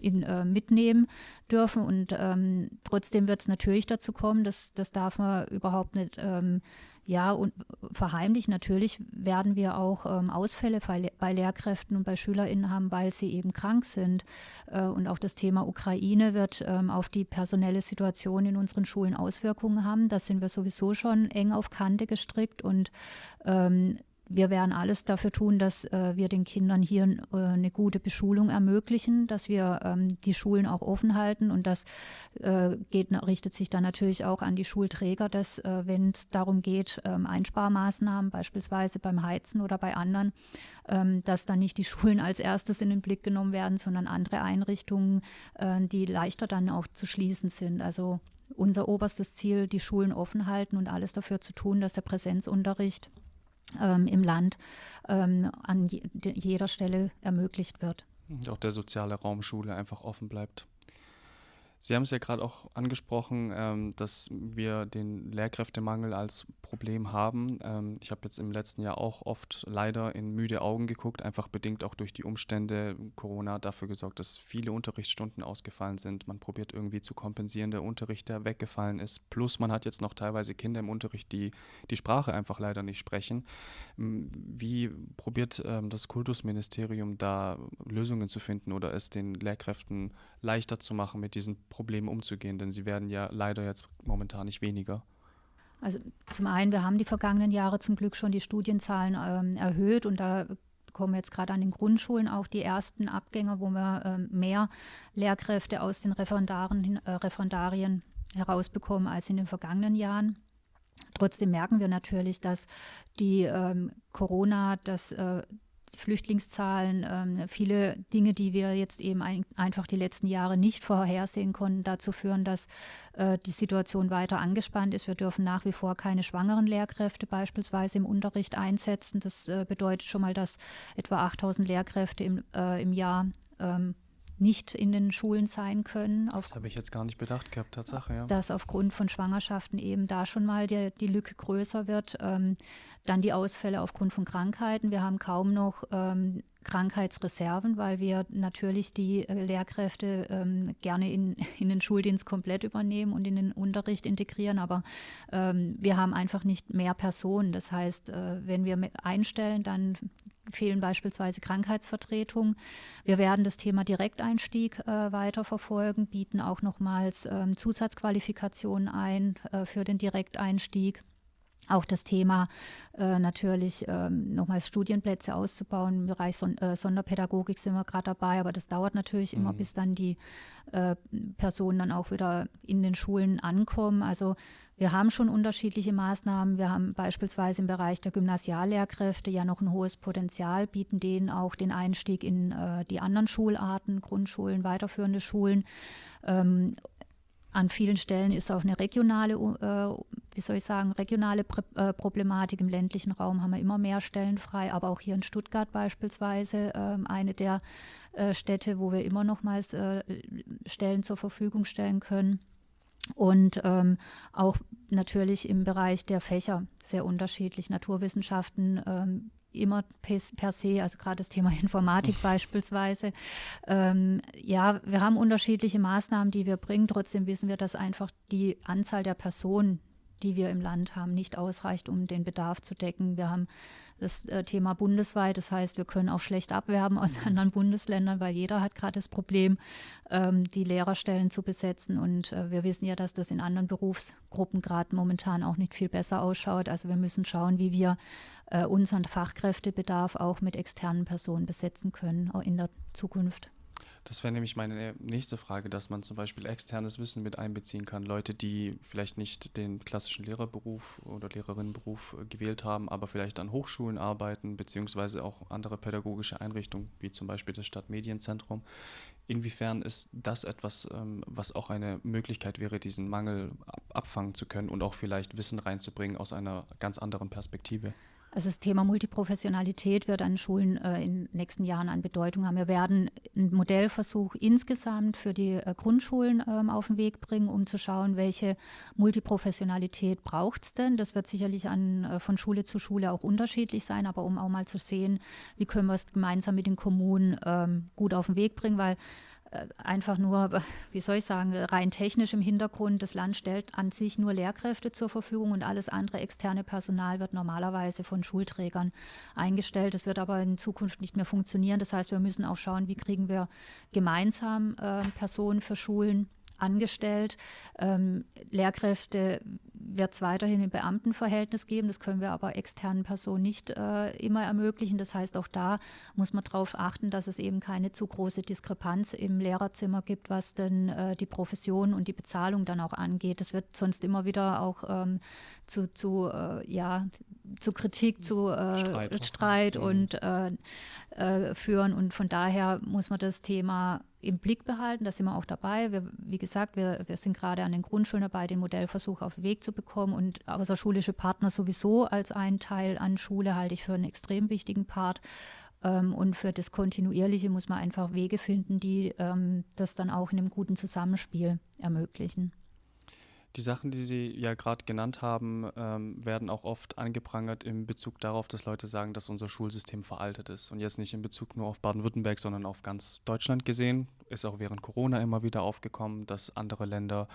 B: in, äh, mitnehmen dürfen. Und ähm, trotzdem wird es natürlich dazu kommen, dass das darf man überhaupt nicht ähm, ja, und verheimlichen. Natürlich werden wir auch ähm, Ausfälle bei, bei, Lehrkräften und bei SchülerInnen haben, weil sie eben krank sind. Äh, und auch das Thema Ukraine wird ähm, auf die personelle Situation in unseren Schulen Auswirkungen haben. Da sind wir sowieso schon eng auf Kante gestrickt und ähm, wir werden alles dafür tun, dass äh, wir den Kindern hier äh, eine gute Beschulung ermöglichen, dass wir ähm, die Schulen auch offen halten. Und das äh, geht, richtet sich dann natürlich auch an die Schulträger, dass äh, wenn es darum geht, ähm, Einsparmaßnahmen beispielsweise beim Heizen oder bei anderen, ähm, dass dann nicht die Schulen als erstes in den Blick genommen werden, sondern andere Einrichtungen, äh, die leichter dann auch zu schließen sind. Also unser oberstes Ziel, die Schulen offen halten und alles dafür zu tun, dass der Präsenzunterricht ähm, im Land ähm, an je, jeder Stelle ermöglicht wird.
A: Auch der soziale Raum Schule einfach offen bleibt. Sie haben es ja gerade auch angesprochen, ähm, dass wir den Lehrkräftemangel als Problem haben. Ähm, ich habe jetzt im letzten Jahr auch oft leider in müde Augen geguckt, einfach bedingt auch durch die Umstände. Corona hat dafür gesorgt, dass viele Unterrichtsstunden ausgefallen sind. Man probiert irgendwie zu kompensieren, der Unterricht, der weggefallen ist. Plus man hat jetzt noch teilweise Kinder im Unterricht, die die Sprache einfach leider nicht sprechen. Ähm, wie probiert ähm, das Kultusministerium da Lösungen zu finden oder es den Lehrkräften leichter zu machen, mit diesen Problemen umzugehen? Denn sie werden ja leider jetzt momentan nicht weniger.
B: Also zum einen, wir haben die vergangenen Jahre zum Glück schon die Studienzahlen ähm, erhöht und da kommen jetzt gerade an den Grundschulen auch die ersten Abgänger, wo wir ähm, mehr Lehrkräfte aus den Referendaren, äh, Referendarien herausbekommen als in den vergangenen Jahren. Trotzdem merken wir natürlich, dass die ähm, Corona, das äh, Flüchtlingszahlen, ähm, viele Dinge, die wir jetzt eben ein, einfach die letzten Jahre nicht vorhersehen konnten, dazu führen, dass äh, die Situation weiter angespannt ist. Wir dürfen nach wie vor keine schwangeren Lehrkräfte beispielsweise im Unterricht einsetzen. Das äh, bedeutet schon mal, dass etwa 8000 Lehrkräfte im, äh, im Jahr ähm, nicht in den Schulen sein können.
A: das habe ich jetzt gar nicht bedacht gehabt, Tatsache, ja.
B: Dass aufgrund von Schwangerschaften eben da schon mal die, die Lücke größer wird. Ähm, dann die Ausfälle aufgrund von Krankheiten. Wir haben kaum noch ähm, Krankheitsreserven, weil wir natürlich die äh, Lehrkräfte ähm, gerne in, in den Schuldienst komplett übernehmen und in den Unterricht integrieren. Aber ähm, wir haben einfach nicht mehr Personen. Das heißt, äh, wenn wir einstellen, dann fehlen beispielsweise Krankheitsvertretungen. Wir werden das Thema Direkteinstieg äh, weiter verfolgen, bieten auch nochmals ähm, Zusatzqualifikationen ein äh, für den Direkteinstieg Auch das Thema äh, natürlich ähm, nochmals Studienplätze auszubauen. Im Bereich Son äh, Sonderpädagogik sind wir gerade dabei, aber das dauert natürlich mhm. immer, bis dann die äh, Personen dann auch wieder in den Schulen ankommen. Also wir haben schon unterschiedliche Maßnahmen. Wir haben beispielsweise im Bereich der Gymnasiallehrkräfte ja noch ein hohes Potenzial, bieten denen auch den Einstieg in äh, die anderen Schularten, Grundschulen, weiterführende Schulen. Ähm, an vielen Stellen ist auch eine regionale, äh, wie soll ich sagen, regionale Pr äh, Problematik. Im ländlichen Raum haben wir immer mehr Stellen frei, aber auch hier in Stuttgart beispielsweise äh, eine der äh, Städte, wo wir immer nochmals äh, Stellen zur Verfügung stellen können. Und ähm, auch natürlich im Bereich der Fächer sehr unterschiedlich. Naturwissenschaften ähm, immer per se, also gerade das Thema Informatik beispielsweise. Ähm, ja, wir haben unterschiedliche Maßnahmen, die wir bringen. Trotzdem wissen wir, dass einfach die Anzahl der Personen, die wir im Land haben, nicht ausreicht, um den Bedarf zu decken. Wir haben das äh, Thema bundesweit. Das heißt, wir können auch schlecht abwerben aus mhm. anderen Bundesländern, weil jeder hat gerade das Problem, ähm, die Lehrerstellen zu besetzen. Und äh, wir wissen ja, dass das in anderen Berufsgruppen gerade momentan auch nicht viel besser ausschaut. Also wir müssen schauen, wie wir äh, unseren Fachkräftebedarf auch mit externen Personen besetzen können, auch in der Zukunft.
A: Das wäre nämlich meine nächste Frage, dass man zum Beispiel externes Wissen mit einbeziehen kann. Leute, die vielleicht nicht den klassischen Lehrerberuf oder Lehrerinnenberuf äh, gewählt haben, aber vielleicht an Hochschulen arbeiten, beziehungsweise auch andere pädagogische Einrichtungen, wie zum Beispiel das Stadtmedienzentrum. Inwiefern ist das etwas, ähm, was auch eine Möglichkeit wäre, diesen Mangel abfangen zu können und auch vielleicht Wissen reinzubringen aus einer ganz anderen Perspektive?
B: Also das Thema Multiprofessionalität wird an Schulen äh, in den nächsten Jahren an Bedeutung haben. Wir werden einen Modellversuch insgesamt für die äh, Grundschulen ähm, auf den Weg bringen, um zu schauen, welche Multiprofessionalität braucht es denn. Das wird sicherlich an, äh, von Schule zu Schule auch unterschiedlich sein, aber um auch mal zu sehen, wie können wir es gemeinsam mit den Kommunen ähm, gut auf den Weg bringen, weil einfach nur, wie soll ich sagen, rein technisch im Hintergrund. Das Land stellt an sich nur Lehrkräfte zur Verfügung und alles andere externe Personal wird normalerweise von Schulträgern eingestellt. Das wird aber in Zukunft nicht mehr funktionieren. Das heißt, wir müssen auch schauen, wie kriegen wir gemeinsam äh, Personen für Schulen angestellt. Ähm, Lehrkräfte wird es weiterhin im Beamtenverhältnis geben. Das können wir aber externen Personen nicht äh, immer ermöglichen. Das heißt, auch da muss man darauf achten, dass es eben keine zu große Diskrepanz im Lehrerzimmer gibt, was denn äh, die Profession und die Bezahlung dann auch angeht. Das wird sonst immer wieder auch ähm, zu, zu, äh, ja, zu Kritik, zu äh, Streit, Streit mhm. und äh, führen. Und von daher muss man das Thema im Blick behalten. Da sind wir auch dabei. Wir, wie gesagt, wir, wir sind gerade an den Grundschulen dabei, den Modellversuch auf den Weg zu bekommen. Und außerschulische Partner sowieso als einen Teil an Schule halte ich für einen extrem wichtigen Part. Ähm, und für das Kontinuierliche muss man einfach Wege finden, die ähm, das dann auch in einem guten Zusammenspiel ermöglichen.
A: Die Sachen, die Sie ja gerade genannt haben, ähm, werden auch oft angeprangert in Bezug darauf, dass Leute sagen, dass unser Schulsystem veraltet ist. Und jetzt nicht in Bezug nur auf Baden-Württemberg, sondern auf ganz Deutschland gesehen. Ist auch während Corona immer wieder aufgekommen, dass andere Länder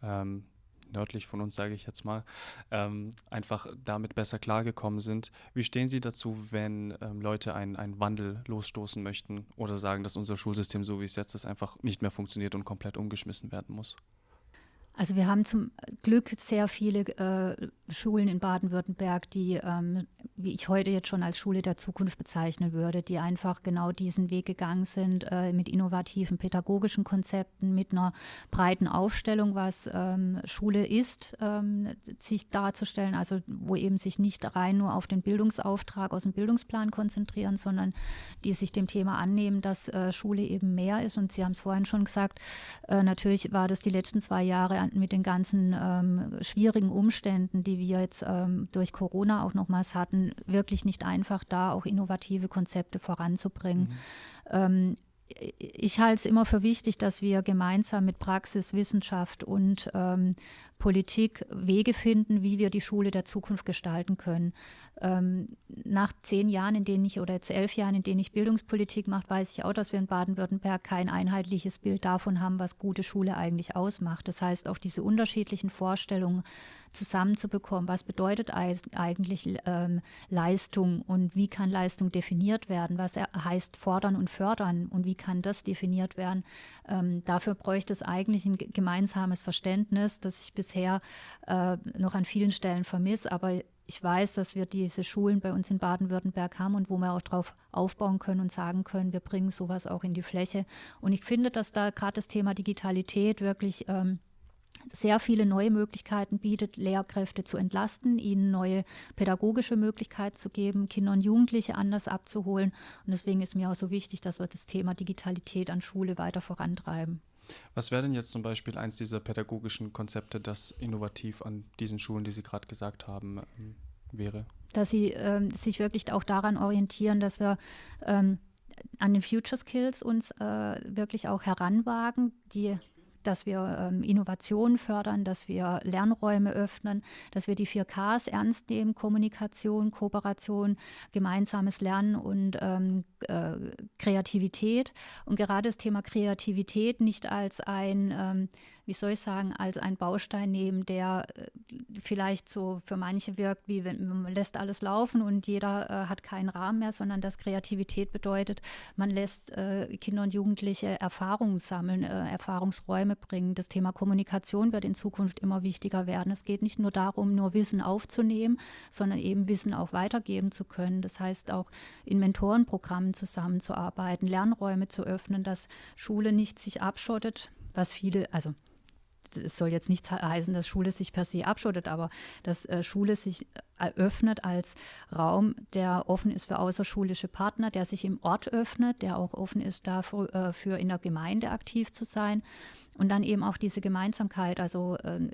A: ähm, nördlich von uns, sage ich jetzt mal, ähm, einfach damit besser klargekommen sind. Wie stehen Sie dazu, wenn ähm, Leute einen, einen Wandel losstoßen möchten oder sagen, dass unser Schulsystem, so wie es jetzt ist, einfach nicht mehr funktioniert und komplett umgeschmissen werden muss?
B: Also wir haben zum Glück sehr viele äh, Schulen in Baden-Württemberg, die, ähm, wie ich heute jetzt schon als Schule der Zukunft bezeichnen würde, die einfach genau diesen Weg gegangen sind äh, mit innovativen pädagogischen Konzepten, mit einer breiten Aufstellung, was ähm, Schule ist, ähm, sich darzustellen, also wo eben sich nicht rein nur auf den Bildungsauftrag aus dem Bildungsplan konzentrieren, sondern die sich dem Thema annehmen, dass äh, Schule eben mehr ist. Und Sie haben es vorhin schon gesagt, äh, natürlich war das die letzten zwei Jahre mit den ganzen ähm, schwierigen Umständen, die wir jetzt ähm, durch Corona auch nochmals hatten, wirklich nicht einfach, da auch innovative Konzepte voranzubringen. Mhm. Ähm, ich halte es immer für wichtig, dass wir gemeinsam mit Praxis, Wissenschaft und ähm, Politik Wege finden, wie wir die Schule der Zukunft gestalten können. Ähm, nach zehn Jahren, in denen ich oder jetzt elf Jahren, in denen ich Bildungspolitik mache, weiß ich auch, dass wir in Baden-Württemberg kein einheitliches Bild davon haben, was gute Schule eigentlich ausmacht. Das heißt, auch diese unterschiedlichen Vorstellungen zusammenzubekommen, was bedeutet eigentlich ähm, Leistung und wie kann Leistung definiert werden, was heißt fordern und fördern und wie kann das definiert werden. Ähm, dafür bräuchte es eigentlich ein gemeinsames Verständnis, das ich bisher bisher äh, noch an vielen Stellen vermisse. Aber ich weiß, dass wir diese Schulen bei uns in Baden-Württemberg haben und wo wir auch darauf aufbauen können und sagen können, wir bringen sowas auch in die Fläche. Und ich finde, dass da gerade das Thema Digitalität wirklich ähm, sehr viele neue Möglichkeiten bietet, Lehrkräfte zu entlasten, ihnen neue pädagogische Möglichkeiten zu geben, Kinder und Jugendliche anders abzuholen. Und deswegen ist mir auch so wichtig, dass wir das Thema Digitalität an Schule weiter vorantreiben.
A: Was wäre denn jetzt zum Beispiel eins dieser pädagogischen Konzepte, das innovativ an diesen Schulen, die Sie gerade gesagt haben, ähm, wäre?
B: Dass sie ähm, sich wirklich auch daran orientieren, dass wir ähm, an den Future Skills uns äh, wirklich auch heranwagen, die dass wir ähm, Innovationen fördern, dass wir Lernräume öffnen, dass wir die 4Ks ernst nehmen, Kommunikation, Kooperation, gemeinsames Lernen und ähm, äh, Kreativität. Und gerade das Thema Kreativität nicht als ein ähm, wie soll ich sagen, als ein Baustein nehmen, der äh, vielleicht so für manche wirkt, wie wenn man lässt alles laufen und jeder äh, hat keinen Rahmen mehr, sondern dass Kreativität bedeutet, man lässt äh, Kinder und Jugendliche Erfahrungen sammeln, äh, Erfahrungsräume bringen. Das Thema Kommunikation wird in Zukunft immer wichtiger werden. Es geht nicht nur darum, nur Wissen aufzunehmen, sondern eben Wissen auch weitergeben zu können. Das heißt auch in Mentorenprogrammen zusammenzuarbeiten, Lernräume zu öffnen, dass Schule nicht sich abschottet, was viele, also es soll jetzt nicht heißen, dass Schule sich per se abschottet, aber dass äh, Schule sich eröffnet als Raum, der offen ist für außerschulische Partner, der sich im Ort öffnet, der auch offen ist dafür, äh, in der Gemeinde aktiv zu sein und dann eben auch diese Gemeinsamkeit, also äh,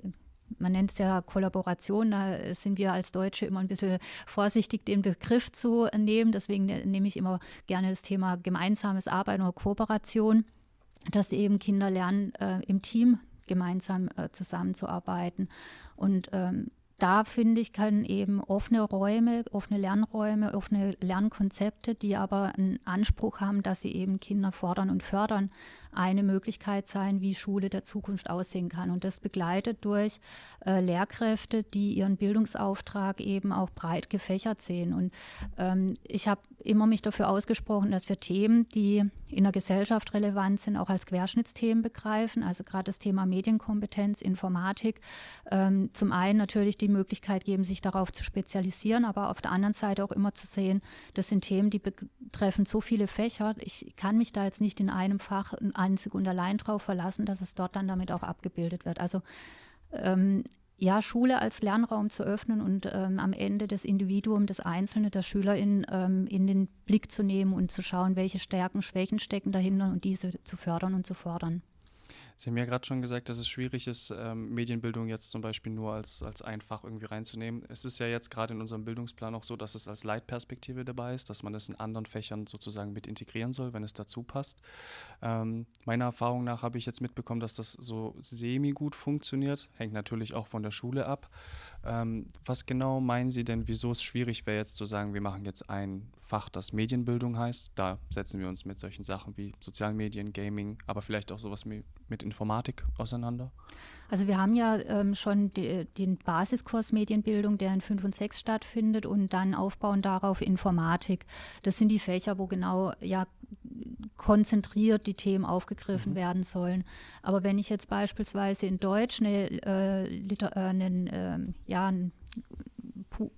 B: man nennt es ja Kollaboration, da sind wir als Deutsche immer ein bisschen vorsichtig, den Begriff zu nehmen. Deswegen ne, nehme ich immer gerne das Thema gemeinsames Arbeiten oder Kooperation, dass eben Kinder lernen, äh, im Team gemeinsam äh, zusammenzuarbeiten. Und ähm, da finde ich, können eben offene Räume, offene Lernräume, offene Lernkonzepte, die aber einen Anspruch haben, dass sie eben Kinder fordern und fördern, eine Möglichkeit sein, wie Schule der Zukunft aussehen kann. Und das begleitet durch äh, Lehrkräfte, die ihren Bildungsauftrag eben auch breit gefächert sehen. Und ähm, ich habe immer mich dafür ausgesprochen, dass wir Themen, die in der Gesellschaft relevant sind, auch als Querschnittsthemen begreifen. Also gerade das Thema Medienkompetenz, Informatik. Ähm, zum einen natürlich die Möglichkeit geben, sich darauf zu spezialisieren, aber auf der anderen Seite auch immer zu sehen, das sind Themen, die betreffen so viele Fächer. Ich kann mich da jetzt nicht in einem Fach einzig und allein darauf verlassen, dass es dort dann damit auch abgebildet wird. Also ähm, ja, Schule als Lernraum zu öffnen und ähm, am Ende das Individuum, das Einzelne, der Schülerin ähm, in den Blick zu nehmen und zu schauen, welche Stärken, Schwächen stecken dahinter und diese zu fördern und zu fordern.
A: Sie haben ja gerade schon gesagt, dass es schwierig ist, ähm, Medienbildung jetzt zum Beispiel nur als, als ein irgendwie reinzunehmen. Es ist ja jetzt gerade in unserem Bildungsplan auch so, dass es als Leitperspektive dabei ist, dass man es in anderen Fächern sozusagen mit integrieren soll, wenn es dazu passt. Ähm, meiner Erfahrung nach habe ich jetzt mitbekommen, dass das so semi-gut funktioniert. Hängt natürlich auch von der Schule ab. Ähm, was genau meinen Sie denn, wieso es schwierig wäre, jetzt zu sagen, wir machen jetzt ein Fach, das Medienbildung heißt? Da setzen wir uns mit solchen Sachen wie Sozialmedien, Gaming, aber vielleicht auch sowas mit, mit Informatik auseinander?
B: Also wir haben ja ähm, schon die, den Basiskurs Medienbildung, der in 5 und 6 stattfindet und dann aufbauen darauf Informatik. Das sind die Fächer, wo genau ja konzentriert die Themen aufgegriffen mhm. werden sollen. Aber wenn ich jetzt beispielsweise in Deutsch eine, äh, Liter, äh, einen, äh, ja, ein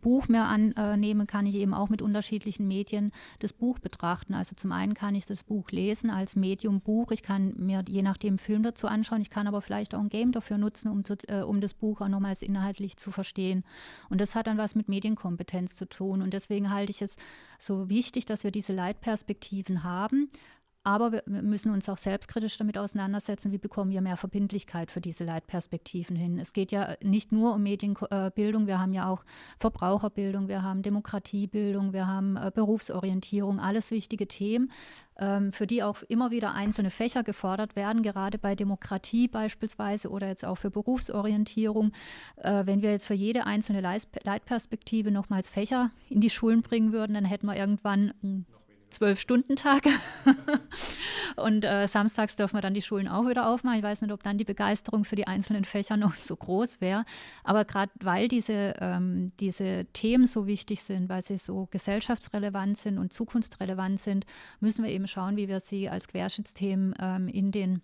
B: Buch mehr annehme, kann ich eben auch mit unterschiedlichen Medien das Buch betrachten. Also zum einen kann ich das Buch lesen als Medium Buch. Ich kann mir je nachdem Film dazu anschauen. Ich kann aber vielleicht auch ein Game dafür nutzen, um, zu, äh, um das Buch auch nochmals inhaltlich zu verstehen. Und das hat dann was mit Medienkompetenz zu tun. Und deswegen halte ich es so wichtig, dass wir diese Leitperspektiven haben, aber wir müssen uns auch selbstkritisch damit auseinandersetzen, wie bekommen wir mehr Verbindlichkeit für diese Leitperspektiven hin. Es geht ja nicht nur um Medienbildung, wir haben ja auch Verbraucherbildung, wir haben Demokratiebildung, wir haben äh, Berufsorientierung, alles wichtige Themen, ähm, für die auch immer wieder einzelne Fächer gefordert werden, gerade bei Demokratie beispielsweise oder jetzt auch für Berufsorientierung. Äh, wenn wir jetzt für jede einzelne Leitperspektive nochmals Fächer in die Schulen bringen würden, dann hätten wir irgendwann Zwölf-Stunden-Tag. und äh, samstags dürfen wir dann die Schulen auch wieder aufmachen. Ich weiß nicht, ob dann die Begeisterung für die einzelnen Fächer noch so groß wäre. Aber gerade weil diese, ähm, diese Themen so wichtig sind, weil sie so gesellschaftsrelevant sind und zukunftsrelevant sind, müssen wir eben schauen, wie wir sie als Querschnittsthemen ähm, in den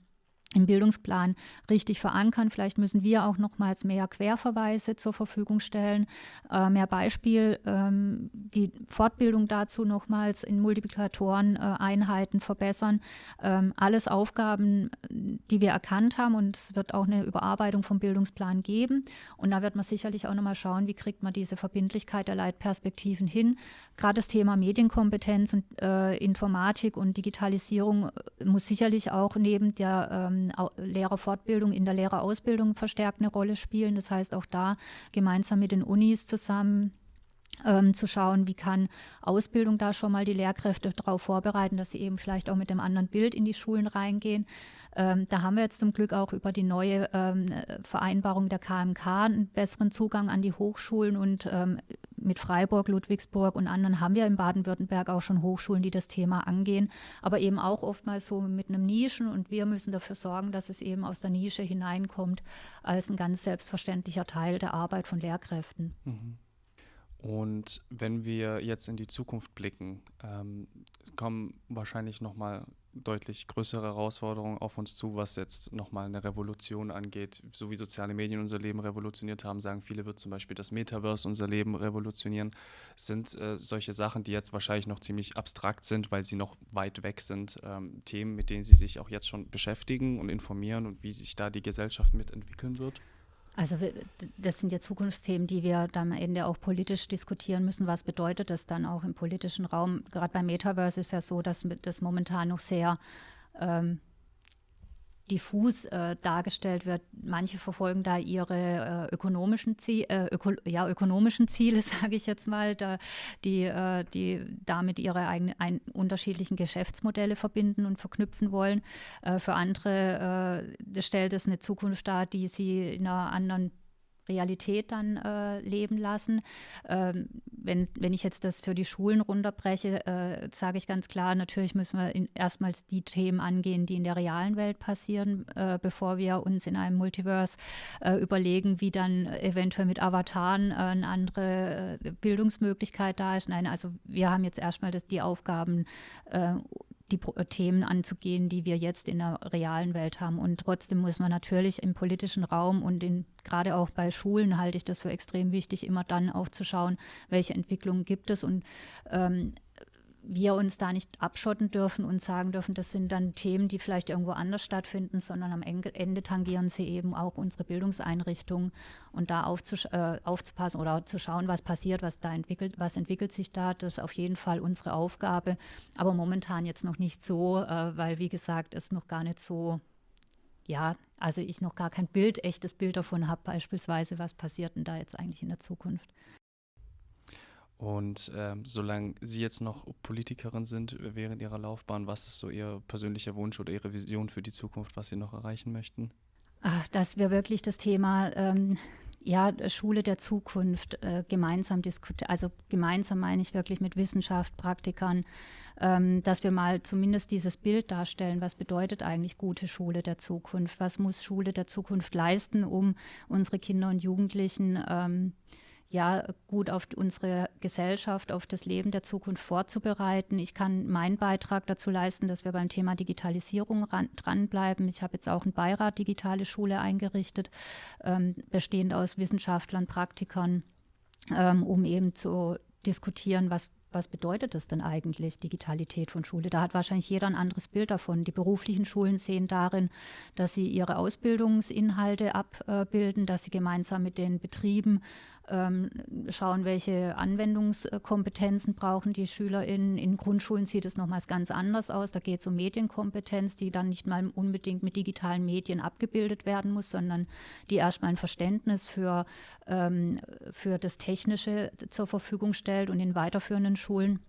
B: im Bildungsplan richtig verankern. Vielleicht müssen wir auch nochmals mehr Querverweise zur Verfügung stellen, äh, mehr Beispiel, ähm, die Fortbildung dazu nochmals in Multiplikatoren-Einheiten äh, verbessern. Ähm, alles Aufgaben, die wir erkannt haben und es wird auch eine Überarbeitung vom Bildungsplan geben. Und da wird man sicherlich auch nochmal schauen, wie kriegt man diese Verbindlichkeit der Leitperspektiven hin. Gerade das Thema Medienkompetenz und äh, Informatik und Digitalisierung äh, muss sicherlich auch neben der ähm, ähm, Lehrerfortbildung in der Lehrerausbildung verstärkt eine Rolle spielen. Das heißt, auch da gemeinsam mit den Unis zusammen ähm, zu schauen, wie kann Ausbildung da schon mal die Lehrkräfte darauf vorbereiten, dass sie eben vielleicht auch mit dem anderen Bild in die Schulen reingehen. Ähm, da haben wir jetzt zum Glück auch über die neue ähm, Vereinbarung der KMK einen besseren Zugang an die Hochschulen und ähm, mit Freiburg, Ludwigsburg und anderen haben wir in Baden-Württemberg auch schon Hochschulen, die das Thema angehen, aber eben auch oftmals so mit einem Nischen und wir müssen dafür sorgen, dass es eben aus der Nische hineinkommt als ein ganz selbstverständlicher Teil der Arbeit von Lehrkräften. Mhm.
A: Und wenn wir jetzt in die Zukunft blicken, ähm, kommen wahrscheinlich nochmal deutlich größere Herausforderungen auf uns zu, was jetzt nochmal eine Revolution angeht. So wie soziale Medien unser Leben revolutioniert haben, sagen viele, wird zum Beispiel das Metaverse unser Leben revolutionieren. Sind äh, solche Sachen, die jetzt wahrscheinlich noch ziemlich abstrakt sind, weil sie noch weit weg sind, ähm, Themen, mit denen Sie sich auch jetzt schon beschäftigen und informieren und wie sich da die Gesellschaft mitentwickeln wird?
B: Also das sind ja Zukunftsthemen, die wir dann am Ende auch politisch diskutieren müssen. Was bedeutet das dann auch im politischen Raum? Gerade beim Metaverse ist ja so, dass das momentan noch sehr ähm, diffus äh, dargestellt wird. Manche verfolgen da ihre äh, ökonomischen, Ziel, äh, öko ja, ökonomischen Ziele, sage ich jetzt mal, da, die, äh, die damit ihre eigenen ein, unterschiedlichen Geschäftsmodelle verbinden und verknüpfen wollen. Äh, für andere äh, stellt es eine Zukunft dar, die sie in einer anderen Realität dann äh, leben lassen. Ähm, wenn, wenn ich jetzt das für die Schulen runterbreche, äh, sage ich ganz klar, natürlich müssen wir erstmals die Themen angehen, die in der realen Welt passieren, äh, bevor wir uns in einem Multiverse äh, überlegen, wie dann eventuell mit Avataren äh, eine andere äh, Bildungsmöglichkeit da ist. Nein, also wir haben jetzt erstmal das, die Aufgaben, die äh, Themen anzugehen, die wir jetzt in der realen Welt haben. Und trotzdem muss man natürlich im politischen Raum und in, gerade auch bei Schulen halte ich das für extrem wichtig, immer dann auch zu schauen, welche Entwicklungen gibt es und ähm, wir uns da nicht abschotten dürfen und sagen dürfen, das sind dann Themen, die vielleicht irgendwo anders stattfinden, sondern am Ende tangieren sie eben auch unsere Bildungseinrichtungen und da äh, aufzupassen oder zu schauen, was passiert, was da entwickelt, was entwickelt sich da, das ist auf jeden Fall unsere Aufgabe, aber momentan jetzt noch nicht so, äh, weil wie gesagt, es noch gar nicht so ja, also ich noch gar kein Bild, echtes Bild davon habe, beispielsweise, was passiert denn da jetzt eigentlich in der Zukunft.
A: Und ähm, solange Sie jetzt noch Politikerin sind während Ihrer Laufbahn, was ist so Ihr persönlicher Wunsch oder Ihre Vision für die Zukunft, was Sie noch erreichen möchten?
B: Ach, dass wir wirklich das Thema ähm, ja, Schule der Zukunft äh, gemeinsam diskutieren. Also gemeinsam meine ich wirklich mit Wissenschaft, Praktikern, ähm, dass wir mal zumindest dieses Bild darstellen, was bedeutet eigentlich gute Schule der Zukunft? Was muss Schule der Zukunft leisten, um unsere Kinder und Jugendlichen ähm, ja gut auf unsere Gesellschaft, auf das Leben der Zukunft vorzubereiten. Ich kann meinen Beitrag dazu leisten, dass wir beim Thema Digitalisierung ran, dranbleiben. Ich habe jetzt auch einen Beirat Digitale Schule eingerichtet, ähm, bestehend aus Wissenschaftlern, Praktikern, ähm, um eben zu diskutieren, was was bedeutet das denn eigentlich, Digitalität von Schule? Da hat wahrscheinlich jeder ein anderes Bild davon. Die beruflichen Schulen sehen darin, dass sie ihre Ausbildungsinhalte abbilden, dass sie gemeinsam mit den Betrieben ähm, schauen, welche Anwendungskompetenzen brauchen die SchülerInnen. In Grundschulen sieht es nochmals ganz anders aus. Da geht es um Medienkompetenz, die dann nicht mal unbedingt mit digitalen Medien abgebildet werden muss, sondern die erstmal ein Verständnis für, ähm, für das Technische zur Verfügung stellt und in weiterführenden Schulen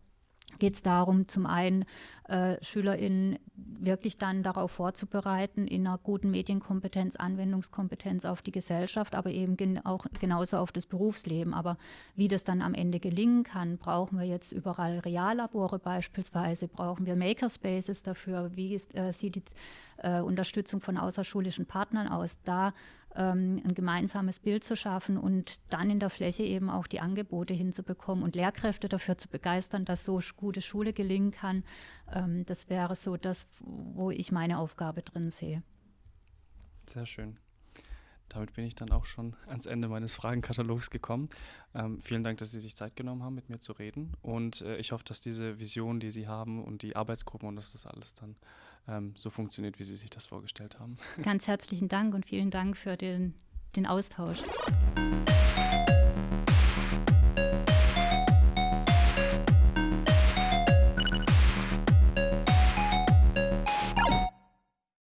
B: geht es darum, zum einen äh, SchülerInnen wirklich dann darauf vorzubereiten, in einer guten Medienkompetenz, Anwendungskompetenz auf die Gesellschaft, aber eben gen auch genauso auf das Berufsleben. Aber wie das dann am Ende gelingen kann, brauchen wir jetzt überall Reallabore beispielsweise, brauchen wir Makerspaces dafür, wie äh, sieht die äh, Unterstützung von außerschulischen Partnern aus. Da ähm, ein gemeinsames Bild zu schaffen und dann in der Fläche eben auch die Angebote hinzubekommen und Lehrkräfte dafür zu begeistern, dass so gute Schule gelingen kann. Ähm, das wäre so das, wo ich meine Aufgabe drin sehe.
A: Sehr schön. Damit bin ich dann auch schon ans Ende meines Fragenkatalogs gekommen. Ähm, vielen Dank, dass Sie sich Zeit genommen haben, mit mir zu reden. Und äh, ich hoffe, dass diese Vision, die Sie haben und die Arbeitsgruppen und dass das alles dann ähm, so funktioniert, wie Sie sich das vorgestellt haben.
B: Ganz herzlichen Dank und vielen Dank für den, den Austausch.